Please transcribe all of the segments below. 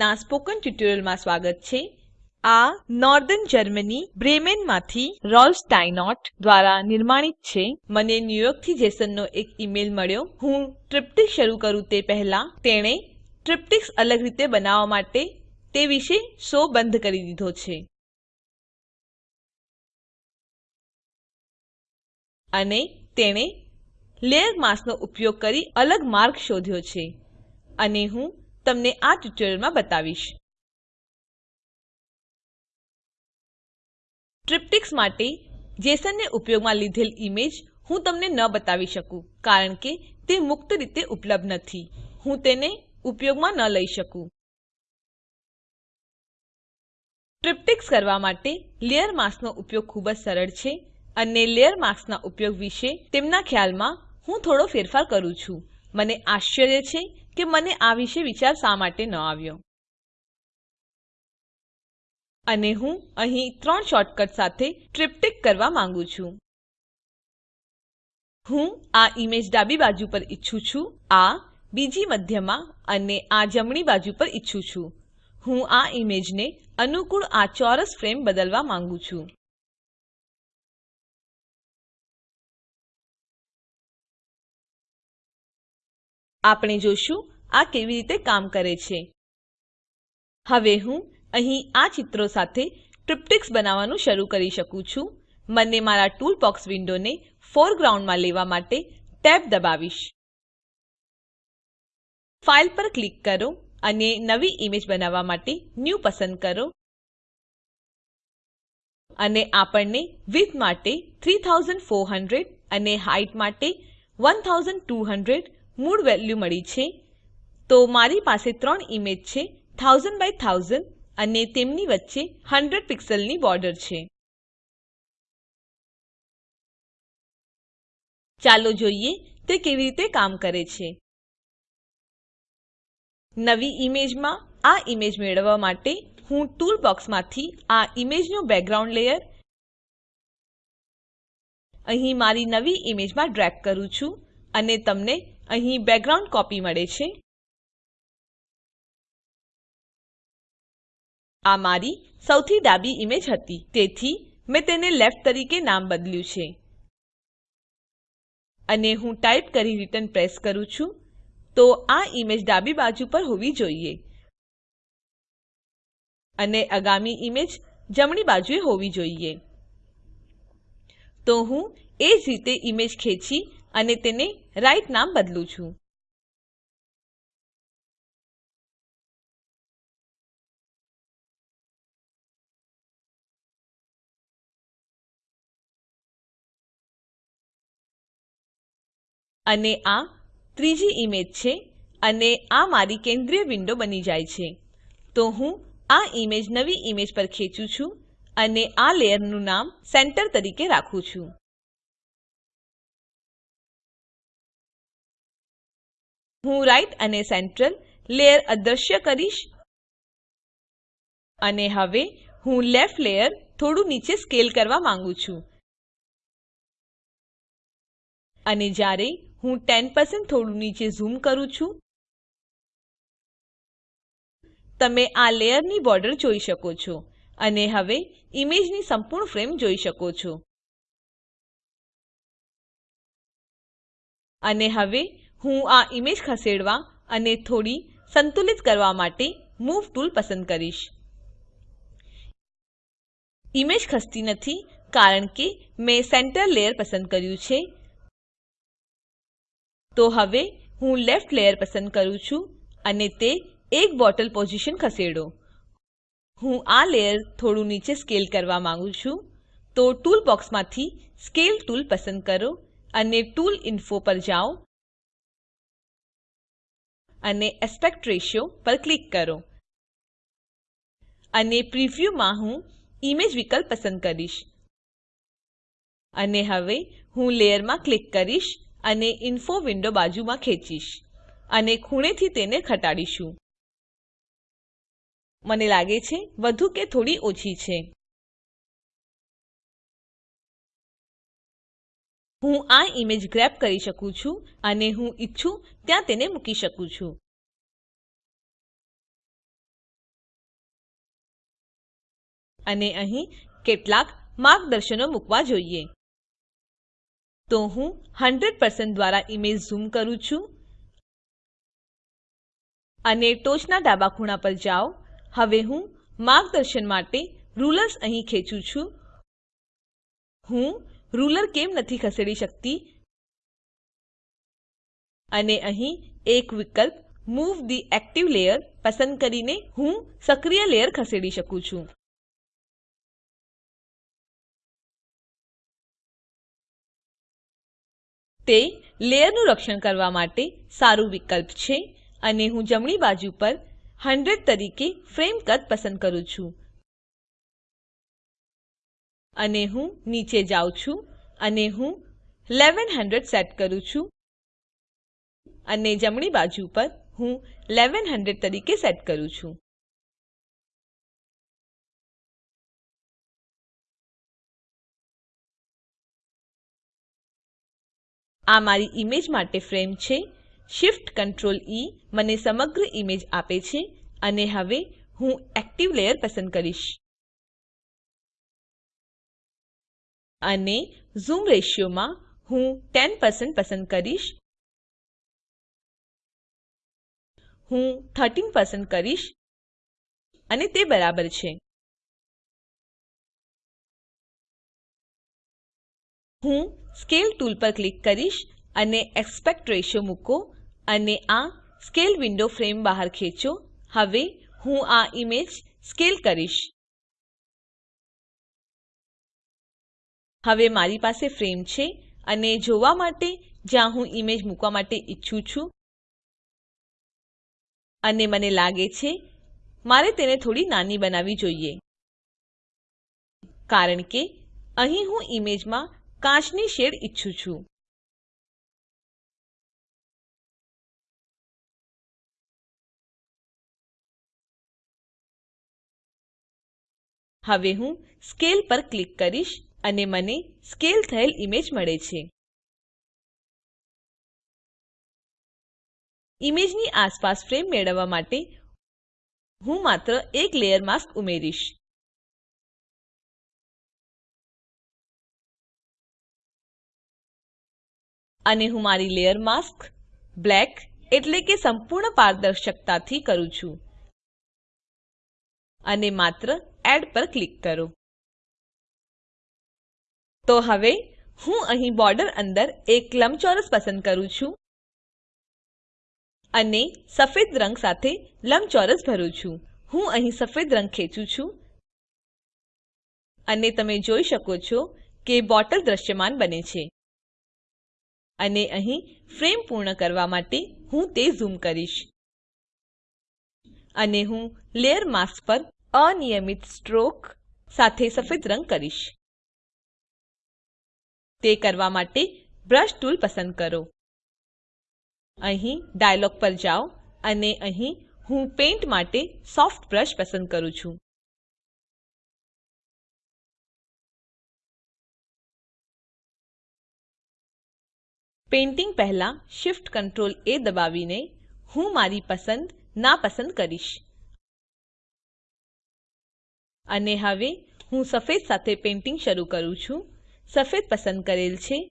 ના સ્પોકન ટ્યુટોરીયલમાં સ્વાગત છે. આ નોર્ધન જર્મની બ્રેમેનમાંથી રોલ્સ રોલ્ફ સ્ટાઇનોર્ટ દ્વારા નિર્માણિત છે. મને ન્યૂયોર્કથી જેસનનો એક ઈમેલ મળ્યો. હું ટ્રિપ્ટિક શરૂ કરું તે પહેલાં તેણે ટ્રિપ્ટિક્સ અલગ રીતે બનાવવા માટે તે વિશે શો બંધ કરી દીધો છે. અને તેણે લેયર માસ્કનો ઉપયોગ કરી અલગ માર્ગ શોધ્યો છે. અને હું તમને આ ટ્યુટોરીયલમાં બતાવીશ. ટ્રિપ્ટિક્સ માટે જેસનને ઉપયોગમાં લીધેલ ઈમેજ હું તમને ન બતાવી શકું, કારણ કે તે મુક્ત રીતે ઉપલબ્ધ નથી. હું તેને ઉપયોગમાં ન લઈ શકું. ટ્રિપ્ટિક્સ કરવા માટે લેયર માસ્કનો ઉપયોગ ખૂબ જ સરળ છે અને લેયર માસ્કના ઉપયોગ વિશે તેમના ખ્યાલમાં હું થોડો ફેરફાર કરું છું. મને આશ્ચર્ય છે કે મને આ વિશે વિચાર શા માટે ન આવ્યો? અને હું અહીં ત્રણ શોર્ટકટ સાથે ટ્રિપ્ટિક કરવા માંગુ છું. હું આ ઈમેજ ડાબી બાજુ પર ઈચ્છું છું, આ બીજી મધ્યમાં અને આ જમણી બાજુ પર ઈચ્છું છું. હું આ ઈમેજને અનુકૂળ આ ચોરસ ફ્રેમ બદલવા માંગુ છું. આપણે જોશું આ કેવી રીતે કામ કરે છે. હવે હું અહીં આ ચિત્રો સાથે ટ્રિપ્ટિક્સ બનાવવાનું શરૂ કરી શકું છું. મને મારા ટૂલ બોક્સ વિન્ડોને ફોરગ્રાઉન્ડમાં લેવા માટે ટેબ દબાવીશ. ફાઇલ પર ક્લિક કરો અને નવી ઈમેજ બનાવવા માટે ન્યૂ પસંદ કરો. અને આપણને વિડ્થ માટે 3400 અને હાઇટ માટે 1200 મૂળ વેલ્યુ મળી છે. તો મારી પાસે ત્રણ ઈમેજ છે 1000 બાય 1000 અને તેમની વચ્ચે 100 પિક્સેલની બોર્ડર છે. ચાલો જોઈએ તે કેવી રીતે કામ કરે છે. નવી ઈમેજમાં આ ઈમેજ મેળવવા માટે હું ટૂલ બોક્સમાંથી આ ઈમેજનો બેકગ્રાઉન્ડ લેયર અહીં મારી નવી ઈમેજમાં ડ્રેગ કરું છું અને તમને અહીં બેકગ્રાઉન્ડ કોપી મળે છે. આ મારી સૌથી ડાબી ઈમેજ હતી, તેથી મેં તેને લેફ્ટ તરીકે નામ બદલ્યું છે. અને હું ટાઈપ કરી રિટર્ન પ્રેસ કરું છું, તો આ ઈમેજ ડાબી બાજુ પર હોવી જોઈએ. અને આગામી ઈમેજ જમણી બાજુએ હોવી જોઈએ. તો હું એ જ રીતે ઈમેજ ખેંચી અને તેને રાઇટ નામ બદલું છું. અને આ ત્રીજી ઈમેજ છે અને આ મારી કેન્દ્રીય વિન્ડો બની જાય છે. તો હું આ ઈમેજ નવી ઈમેજ પર ખેંચું છું અને આ લેયરનું નામ સેન્ટર તરીકે રાખું છું. હું રાઇટ અને સેન્ટ્રલ લેયર અદૃશ્ય કરીશ. અને હવે હું લેફ્ટ લેયર થોડું નીચે સ્કેલ કરવા માંગુ છું. અને જ્યારે હું 10% થોડું નીચે ઝૂમ કરું છું, તમે આ લેયરની બોર્ડર જોઈ શકો છો. અને હવે ઈમેજની સંપૂર્ણ ફ્રેમ જોઈ શકો છો. અને હવે હું આ ઈમેજ ખસેડવા અને થોડી સંતુલિત કરવા માટે મૂવ ટૂલ પસંદ કરીશ. ઈમેજ ખસતી નથી કારણ કે મેં સેન્ટર લેયર પસંદ કર્યું છે. તો હવે હું લેફ્ટ લેયર પસંદ કરું છું અને તે એક બોટલ પોઝિશન ખસેડો. હું આ લેયર થોડું નીચે સ્કેલ કરવા માંગુ છું. તો ટૂલ બોક્સમાંથી સ્કેલ ટૂલ પસંદ કરો અને ટૂલ ઇન્ફો પર જાઓ. અને એસ્પેક્ટ રેશિયો પર ક્લિક કરો. અને પ્રિવ્યુ માં હું ઇમેજ વિકલ્પ પસંદ કરીશ. અને હવે હું લેયરમાં ક્લિક કરીશ અને ઇન્ફો વિન્ડો બાજુમાં ખેંચીશ અને ખૂણેથી તેને ઘટાડીશું. મને લાગે છે, વધુ કે થોડી ઓછી છે. હું આ ઈમેજ ગ્રેબ કરી શકું છું અને હું ઈચ્છું ત્યાં તેને મૂકી શકું છું. અને અહીં કેટલાક માર્ગદર્શનો મૂકવા જોઈએ. તો હું 100% દ્વારા ઈમેજ ઝૂમ કરું છું. અને ટોચના ડાબા ખૂણા પર જાઓ. હવે હું માર્ગદર્શન માટે રૂલર્સ અહીં ખેંચું છું. હું રૂલર કેમ નથી ખસેડી શકતી? અને અહીં એક વિકલ્પ મૂવ ધી એક્ટિવ લેયર પસંદ કરીને હું સક્રિય લેયર ખસેડી શકું છું. તે લેયરનું રક્ષણ કરવા માટે સારું વિકલ્પ છે અને હું જમણી બાજુ પર 100 તરીકે ફ્રેમ કદ પસંદ કરું છું. અને હું નીચે જાઉં છું અને હું 1100 સેટ કરું છું. અને જમણી બાજુ પર હું 1100 તરીકે સેટ કરું છું. આ મારી ઈમેજ માટે ફ્રેમ છે. Shift Ctrl E મને સમગ્ર ઈમેજ આપે છે અને હવે હું એક્ટિવ લેયર પસંદ કરીશ. અને ઝૂમ રેશિયો માં હું 10 પસંદ કરીશ. હું 13 પસંદ કરીશ. અને તે બરાબર છે. હું સ્કેલ ટૂલ પર ક્લિક કરીશ અને એસ્પેક્ટ રેશિયો મૂકો અને આ સ્કેલ વિન્ડો ફ્રેમ બહાર ખેંચો. હવે હું આ ઈમેજ સ્કેલ કરીશ. હવે મારી પાસે ફ્રેમ છે અને જોવા માટે જ્યાં હું ઈમેજ મૂકવા માટે ઈચ્છું છું. અને મને લાગે છે, મારે તેને થોડી નાની બનાવવી જોઈએ. કારણ કે અહીં હું ઈમેજમાં કાચની શેડ ઈચ્છું છું. હવે હું સ્કેલ પર ક્લિક કરીશ. અને મને સ્કેલ થયેલ ઈમેજ મળે છે. ઈમેજની આસપાસ ફ્રેમ મેળવવા માટે હું માત્ર એક લેયર માસ્ક ઉમેરીશ. અને હું મારી લેયર માસ્ક બ્લેક એટલે કે સંપૂર્ણ પારદર્શકતાથી કરું છું. અને માત્ર એડ પર ક્લિક કરો. તો હવે હું અહીં બોર્ડર અંદર એક લંબચોરસ પસંદ કરું છું અને સફેદ રંગ સાથે લંબચોરસ ભરું છું. હું અહીં સફેદ રંગ ખેંચું છું અને તમે જોઈ શકો છો કે બોટલ દ્રશ્યમાન બને છે. અને અહીં ફ્રેમ પૂર્ણ કરવા માટે હું તે ઝૂમ કરીશ. અને હું લેયર માસ્ક પર અનિયમિત સ્ટ્રોક સાથે સફેદ રંગ કરીશ. તે કરવા માટે બ્રશ ટૂલ પસંદ કરો. અહીં ડાયલોગ પર જાઓ અને અહીં હું પેઇન્ટ માટે સોફ્ટ બ્રશ પસંદ કરું છું. પેઇન્ટિંગ પહેલા Shift Ctrl એ દબાવીને હું મારી પસંદ નાપસંદ કરીશ. અને હવે હું સફેદ સાથે પેઇન્ટિંગ શરૂ કરું છું. સફેદ પસંદ કરેલ છે.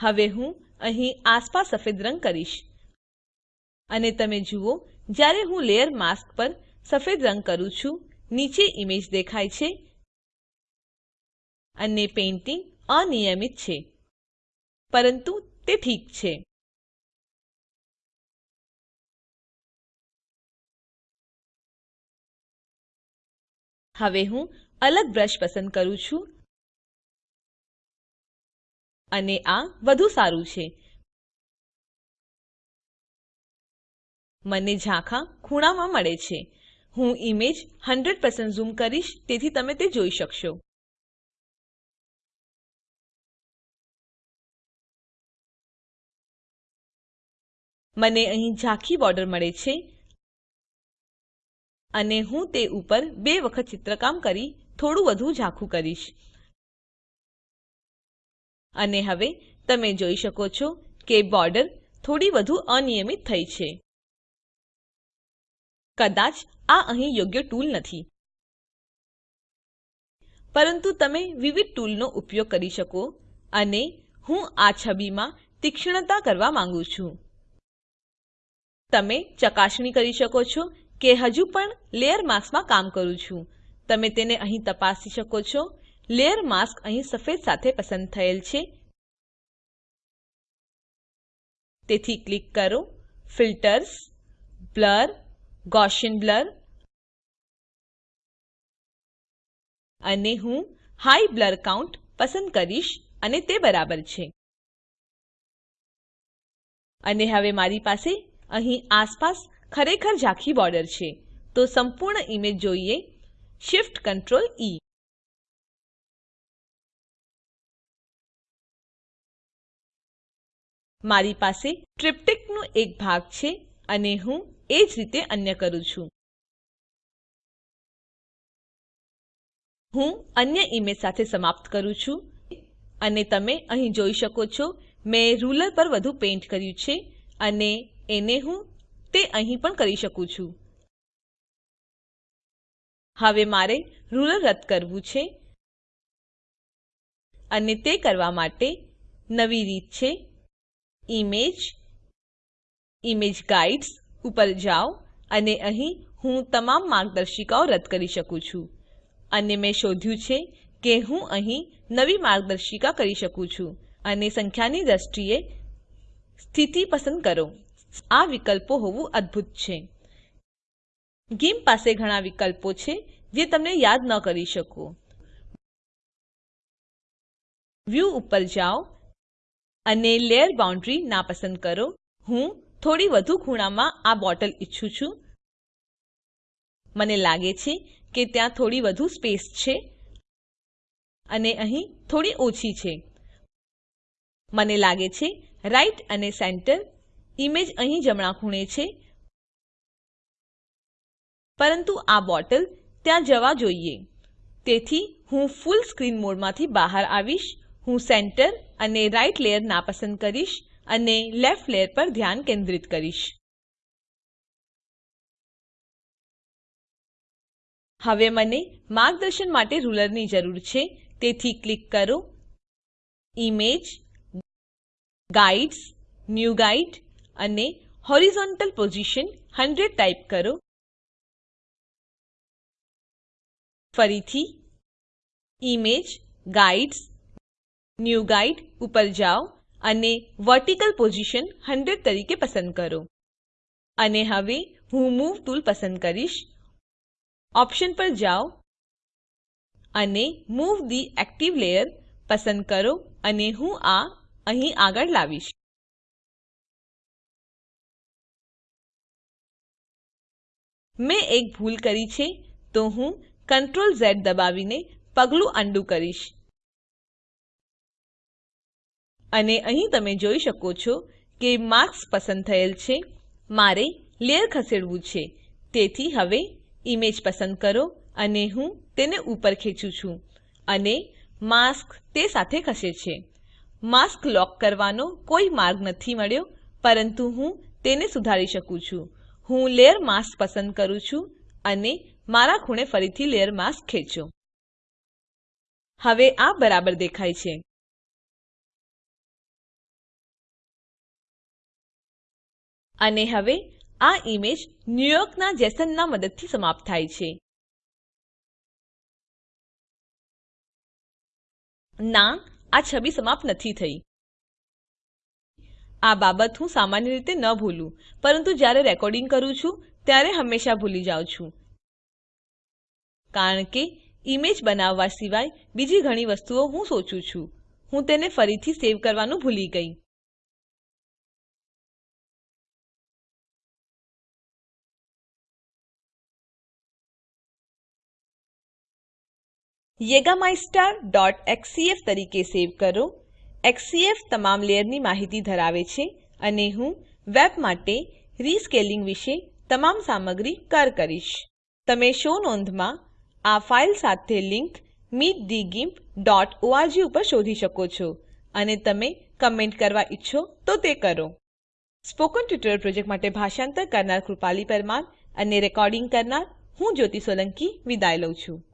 હવે હું અહીં આસપાસ સફેદ રંગ કરીશ. અને તમે જુઓ, જ્યારે હું લેયર માસ્ક પર સફેદ રંગ કરું છું, નીચે ઈમેજ દેખાય છે. અને પેઇન્ટિંગ અનિયમિત છે. પરંતુ તે ઠીક છે. હવે હું અલગ બ્રશ પસંદ કરું છું. અને આ વધુ સારું છે. મને ઝાંખા ખૂણામાં મળે છે. હું ઈમેજ 100% ઝૂમ કરીશ, તેથી તમે તે જોઈ શકશો. મને અહીં ઝાંખી બોર્ડર મળે છે. અને હું તે ઉપર બે વખત ચિત્રકામ કરી થોડું વધુ ઝાંખું કરીશ. અને હવે તમે જોઈ શકો છો કે બોર્ડર થોડી વધુ અનિયમિત થઈ છે. કદાચ આ અહીં યોગ્ય ટૂલ નથી. પરંતુ તમે વિવિધ ટૂલનો ઉપયોગ કરી શકો અને હું આ છબીમાં તીક્ષ્ણતા કરવા માંગુ છું. તમે ચકાસણી કરી શકો છો કે હજુ પણ લેયર માસ્કમાં કામ કરું છું. તમે તેને અહીં તપાસી શકો છો લેયર માસ્ક અહીં સફેદ સાથે પસંદ થયેલ છે. તેથી ક્લિક કરો. Filters, blur Gaussian blur. અને હું હાઈ બ્લર કાઉન્ટ પસંદ કરીશ અને તે બરાબર છે. અને હવે મારી પાસે અહીં આસપાસ ખરેખર ઝાંખી બોર્ડર છે. તો સંપૂર્ણ ઈમેજ જોઈએ. Shift Ctrl E. મારી પાસે ટ્રિપ્ટિકનું એક ભાગ છે અને હું એ જ રીતે અન્ય કરું છું. હું અન્ય ઈમેજ સાથે સમાપ્ત કરું છું. અને તમે અહીં જોઈ શકો છો, મેં રૂલર પર વધુ પેઇન્ટ કર્યું છે અને એને હું તે અહીં પણ કરી શકું છું. હવે મારે રૂલર રદ કરવું છે. અને તે કરવા માટે નવી રીત છે. ઇમેજ ઇમેજ ગાઇડ્સ ઉપર જાઓ અને અહીં હું તમામ માર્ગદર્શિકાઓ રદ કરી શકું છું. અને મેં શોધ્યું છે કે હું અહીં નવી માર્ગદર્શિકા કરી શકું છું અને સંખ્યાની દ્રષ્ટિએ સ્થિતિ પસંદ કરો. આ વિકલ્પો હોવું અદ્ભુત છે. ગિમ્પ પાસે ઘણા વિકલ્પો છે જે તમને યાદ ન કરી શકો. વ્યૂ ઉપર જાઓ અને લેયર બાઉન્ડરી નાપસંદ કરો. હું થોડી વધુ ખૂણામાં આ બોટલ ઈચ્છું છું. મને લાગે છે કે ત્યાં થોડી વધુ સ્પેસ છે. અને અહીં થોડી ઓછી છે. મને લાગે છે રાઇટ અને સેન્ટર ઈમેજ અહીં જમણા ખૂણે છે. પરંતુ આ બોટલ ત્યાં જવા જોઈએ. તેથી હું ફૂલ સ્ક્રીન મોડમાંથી બહાર આવીશ. હું સેન્ટર અને રાઇટ લેયર નાપસંદ કરીશ અને લેફ્ટ લેયર પર ધ્યાન કેન્દ્રિત કરીશ. હવે મને માર્ગદર્શન માટે રૂલરની જરૂર છે. તેથી ક્લિક કરો. ઇમેજ, ગાઇડ્સ, ન્યૂ ગાઇડ અને હોરિઝોન્ટલ પોઝિશન 100 ટાઈપ કરો. ફરીથી, ઇમેજ, ગાઇડ્સ ન્યૂ ગાઇડ ઉપર જાઓ અને વર્ટિકલ પોઝિશન 100 તરીકે પસંદ કરો. અને હવે હું મૂવ ટૂલ પસંદ કરીશ. ઓપ્શન પર જાઓ અને મૂવ થે એક્ટિવ લેયર પસંદ કરો અને હું આ અહીં આગળ લાવીશ. મેં એક ભૂલ કરી છે, તો હું Ctrl ઝેડ દબાવીને પગલું અન્ડું કરીશ. અને અહીં તમે જોઈ શકો છો કે માર્ક્સ પસંદ થયેલ છે. મારે લેયર ખસેડવું છે. તેથી હવે ઈમેજ પસંદ કરો અને હું તેને ઉપર ખેંચું છું અને માસ્ક તે સાથે ખસે છે. માસ્ક લોક કરવાનો કોઈ માર્ગ નથી મળ્યો, પરંતુ હું તેને સુધારી શકું છું. હું લેયર માસ્ક પસંદ કરું છું અને મારા ખૂણે ફરીથી લેયર માસ્ક ખેંચો. હવે આ બરાબર દેખાય છે. અને હવે આ ઈમેજ ન્યુયોર્કના જેસનના મદદથી સમાપ્ત થાય છે. ના, આ છબી સમાપ્ત નથી થઈ. આ બાબત હું સામાન્ય રીતે ન ભૂલું, પરંતુ જ્યારે રેકોર્ડિંગ કરું છું, ત્યારે હંમેશા ભૂલી જાઉં છું. કારણ કે ઈમેજ બનાવવા સિવાય બીજી ઘણી વસ્તુઓ હું સોચું છું. હું તેને ફરીથી સેવ કરવાનું ભૂલી ગઈ. yegamystar.xcf તરીકે સેવ કરો. એક્સસીએફ તમામ લેયરની માહિતી ધરાવે છે અને હું વેબ માટે રીસ્કેલિંગ વિશે તમામ સામગ્રી કર કરીશ. તમે શો નોંધમાં આ ફાઈલ સાથે લિંક meetthegimp.org ઉપર શોધી શકો છો અને તમે કમેન્ટ કરવા ઈચ્છો તો તે કરો. સ્પોકન ટ્યુટોરીયલ પ્રોજેક્ટ માટે ભાષાંતર કરનાર કૃપાલી પરમાર અને રેકોર્ડિંગ કરનાર હું જ્યોતિ સોલંકી વિદાય લઉં છું.